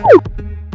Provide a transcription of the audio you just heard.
Woo!